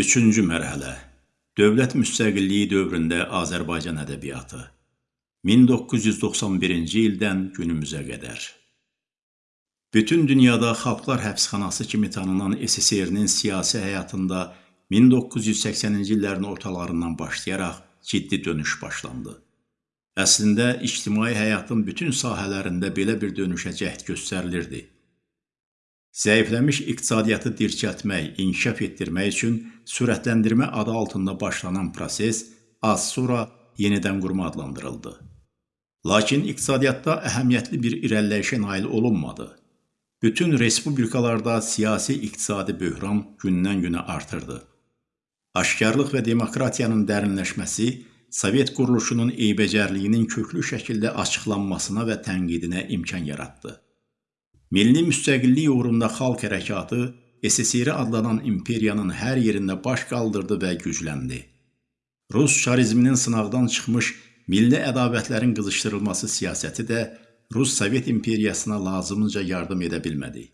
Üçüncü mərhələ Dövlət müstəqilliyi dövründə Azərbaycan ədəbiyyatı 1991-ci ildən günümüzə qədər Bütün dünyada Xalqlar Həbsxanası kimi tanınan SSR-nin siyasi həyatında 1980-ci illərin ortalarından başlayaraq ciddi dönüş başlandı. Əslində, ictimai həyatın bütün sahələrində belə bir dönüşə cəhd göstərilirdi. Zəifləmiş iqtisadiyyatı dirçəltmək, inkişaf etdirmək üçün sürətləndirmə adı altında başlanan proses az sonra yenidən qurma adlandırıldı. Lakin iqtisadiyyatda əhəmiyyətli bir irəliləyişə nail olunmadı. Bütün respublikalarda siyasi iqtisadi böhran gündən-günə artırdı. Aşkarlıq və demokratiyanın dərinləşməsi Sovet quruluşunun eybəcərliyinin köklü şəkildə açıqlanmasına və tənqidinə imkan yaratdı. Milli müstəqillik uğrunda xalq hərəkatı SSR adlanan imperiyanın hər yerində baş qaldırdı və gücləndi. Rus şarizminin sınaqdan çıxmış milli ədavətlərin qızışdırılması siyasəti də Rus-Sovet imperiyasına lazımınca yardım edə bilmədi.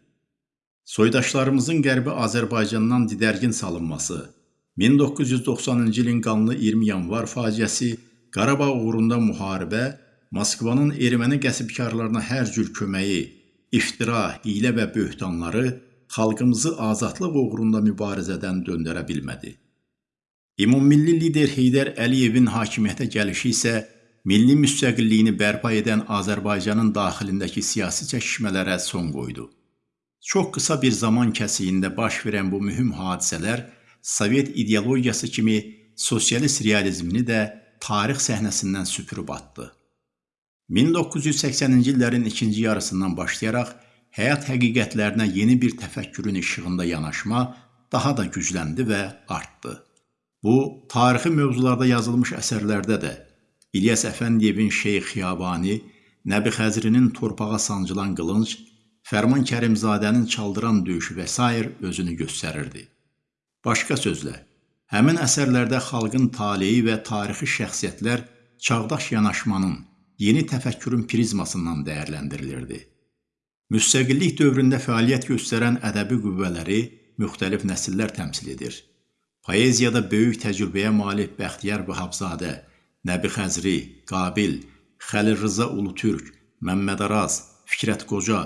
Soydaşlarımızın Qərbi Azərbaycandan didərgin salınması, 1990-cı ilin qanlı 20 yanvar faciəsi, Qarabağ uğrunda müharibə, Moskvanın erməni qəsbkarlarına hər cür köməyi, iftira, hiylə və böhtanları xalqımızı azadlıq uğrunda mübarizədən döndərə bilmədi. Ümummilli lider Heydər Əliyevin hakimiyyətə gəlişi isə milli müstəqilliyini bərpa edən Azərbaycanın daxilindəki siyasi çəkişmələrə son qoydu. Çox qısa bir zaman kəsiyində baş verən bu mühüm hadisələr Sovet ideologiyası kimi sosialist realizmini də tarix səhnəsindən süpürüb atdı. 1980-ci illərin ikinci yarısından başlayaraq həyat həqiqətlərinə yeni bir təfəkkürün işığında yanaşma daha da gücləndi və artdı. Bu, tarixi mövzularda yazılmış əsərlərdə də İlyas Əfəndiyevin Şeyx Xiyabani, Nəbi Xəzrinin torpağa sancılan qılınc, Fərman Kərimzadənin çaldıran döyüşü və s. özünü göstərirdi. Başqa sözlə, həmin əsərlərdə xalqın taleyi və tarixi şəxsiyyətlər çağdaş yanaşmanın, yeni təfəkkürün prizmasından dəyərləndirilirdi. Müstəqillik dövründə fəaliyyət göstərən ədəbi qüvvələri müxtəlif nəsillər təmsil edir. Poeziyada böyük təcrübəyə malik Bəxtiyar Vahabzadə, Nəbi Xəzri, Qabil, Xəlil Rıza Ulutürk, Məmməd Araz, Fikrət Qoca,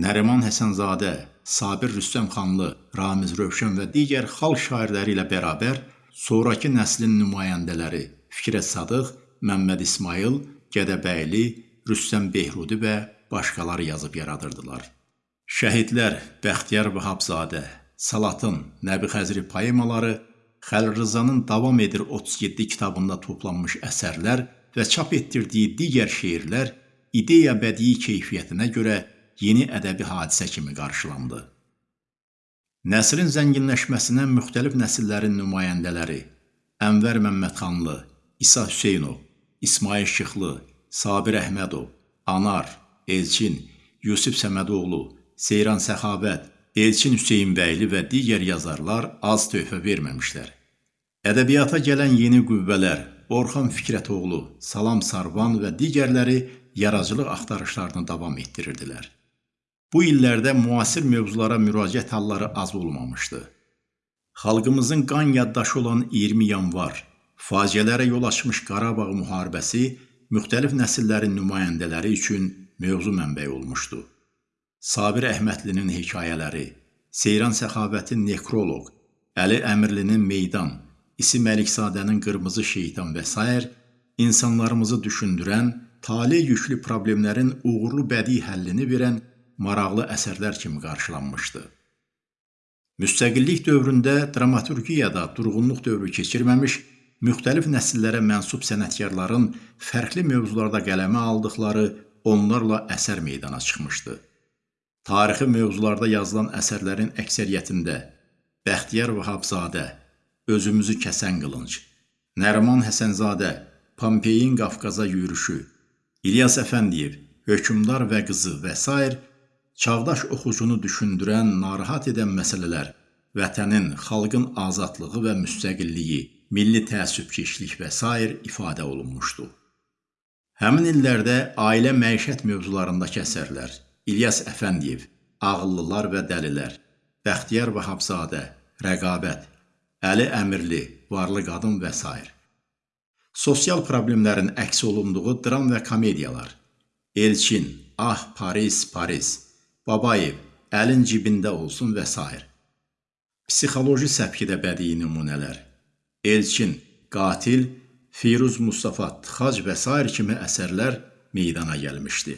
Nəriman Həsənzadə, Sabir Rüstəmxanlı, Ramiz Rövşən və digər xalq şairləri ilə bərabər sonrakı nəslin nümayəndələri Fikrət Sadıq, Məmməd İsmail, Gədəbəyli, Rüstəm Behrudi və başqaları yazıb yaradırdılar. Şəhidlər Bəxtiyar Vahabzadə, Salatın, Nəbi Xəzri poemaları, Xəlil Rızanın davam edir 37 kitabında toplanmış əsərlər və çap etdirdiyi digər şeirlər ideya bədii keyfiyyətinə görə yeni ədəbi hadisə kimi qarşılandı. Nəsrin zənginləşməsinə müxtəlif nəsillərin nümayəndələri Ənvər Məmmədxanlı, İsa Hüseynov, İsmail Şıxlı, Sabir Əhmədov, Anar, Elçin, Yusif Səmədoğlu, Seyran Səxavət, Elçin Hüseynbəyli və digər yazarlar az töhfə verməmişlər. Ədəbiyyata gələn yeni qüvvələr Orxan Fikrətoğlu, Salam Sarvan və digərləri yaradıcılıq axtarışlarını davam etdirirdilər. Bu illərdə müasir mövzulara müraciət halları az olmamışdı. Xalqımızın qan yaddaşı olan 20 yanvar faciələrə yol açmış Qarabağ müharibəsi müxtəlif nəsillərin nümayəndələri üçün mövzu mənbəyi olmuşdu. Sabir Əhmədlinin hekayələri, Seyran Səxavətin Nekroloq, Əli Əmirlinin Meydan, İsi Məlikzadənin Qırmızı Şeytan və s. insanlarımızı düşündürən, tale yüklü problemlərin uğurlu bədii həllini verən maraqlı əsərlər kimi qarşılanmışdı. Müstəqillik dövründə dramaturgiyada durğunluq dövrü keçirməmiş, müxtəlif nəsillərə mənsub sənətkarların fərqli mövzularda qələmə aldıqları onlarla əsər meydana çıxmışdı. Tarixi mövzularda yazılan əsərlərin əksəriyyətində Bəxtiyar Vahabzadə, Özümüzü kəsən qılınc, Nəriman Həsənzadə, Pompeyin Qafqaza yürüşü, İlyas Əfəndiyev, Hökümdar və qızı və s. çağdaş oxucunu düşündürən, narahat edən məsələlər, vətənin, xalqın azadlığı və müstəqilliyi, milli təəssübkeşlik və s. ifadə olunmuşdu. Həmin illərdə ailə məişət mövzularındakı əsərlər İlyas Əfəndiyev, Ağıllılar və Dəlilər, Bəxtiyar Vahabzadə, Rəqabət, Əli Əmirli, Varlı qadın və s. Sosial problemlərin əks olunduğu dram və komediyalar. Elçin, Ah Paris, Paris. Babayev, Əlin cibində olsun və s. Psixoloji səpkidə bədii nümunələr. Elçin, Qatil, Firuz Mustafa Tıxac və s. kimi əsərlər meydana gəlmişdi.